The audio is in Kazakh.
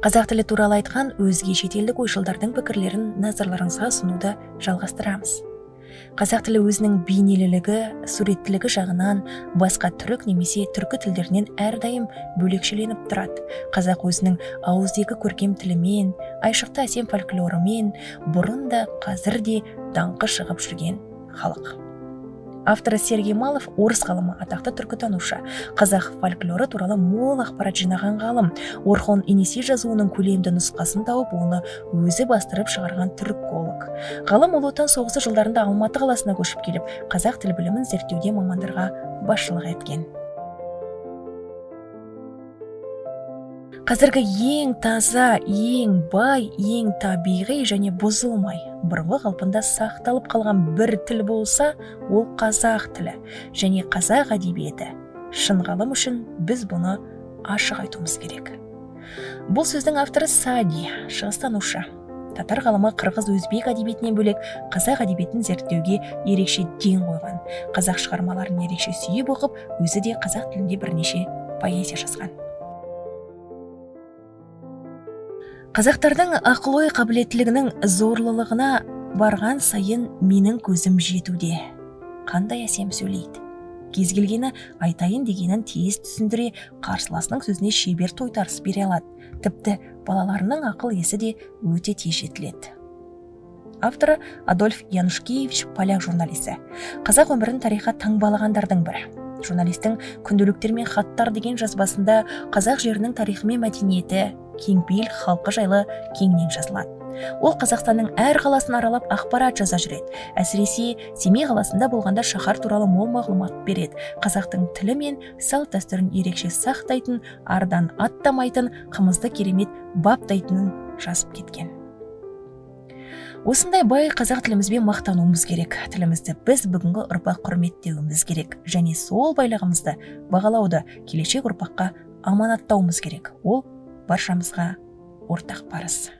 қазақ тілі туралы айтқан өзге шетелдік ойшылдардың пікірлерін назарларыңызға ұсынуды жалғастырамыз. Қазақ тілі өзінің бейнелілігі суреттілігі жағынан басқа түрік немесе түркі тілдерінен әрдайым бөлекшеленіп тұрады. Қазақ өзінің ауызекі көркем тілімен айшықты әсем фольклорымен бұрын да қазір де даңқы шығып жүрген халық. Авторы сергей малов орыс ғалымы атақты түркітанушы. Қазақ фольклоры туралы мол ақпарат жинаған ғалым. Орхон енесей жазуының көлемді нұсқасын тауып оны өзі бастырып шығарған түрколог. Ғалым ұлы отан соғысы жылдарында алматы қаласына көшіп келіп қазақ тіл білімін зерттеуде мамандарға басшылық еткен. Қазіргі ең таза ең бай ең табиғи және бұзылмай бұрынғы қалпында сақталып қалған бір тіл болса ол қазақ тілі және қазақ әдебиеті. Шын ғалым үшін біз бұны ашық айтуымыз керек. Бұл сөздің авторы сади шығыстанушы. Татар ғалымы қырғыз өзбек әдебиетінен бөлек қазақ әдебиетін зерттеуге ерекше ден қойған қазақ шығармаларын ерекше сүйіп оқып өзі де қазақ тілінде бірнеше поэзия жазған. Қазақтардың ақыл ой қабілеттілігінің зорлылығына барған сайын менің көзім жетуде. Қандай әсем сөйлейді? Кез келгені айтайын дегенін тез түсіндіре қарсыласының сөзіне шебер тойтарыс бере алады. Тіпті балаларының ақыл есі де өте тез жетіледі. Авторы адольф янушкевич поляк журналисі. Қазақ өмірін тарихқа таңбалағандардың бірі. Журналистің күнделіктер мен хаттар деген жазбасында қазақ жерінің тарихы мен мәдениеті кеңпейіл халқы жайлы кеңінен жазылады. Ол қазақстанның әр қаласын аралап ақпарат жаза жүреді. Әсіресе семей қаласында болғанда шаһар туралы мол мағлұмат береді. Қазақтың тілі мен салт дәстүрін ерекше сақтайтын ардан аттамайтын қымызды керемет баптайтынын жазып кеткен. Осындай бай қазақ тілімізбен мақтануымыз керек. Тілімізді біз бүгінгі ұрпақ құрметтеуіміз керек. Және сол байлығымызды бағалауды келешек ұрпаққа аманаттауымыз керек. Ол баршамызға ортақ парыз.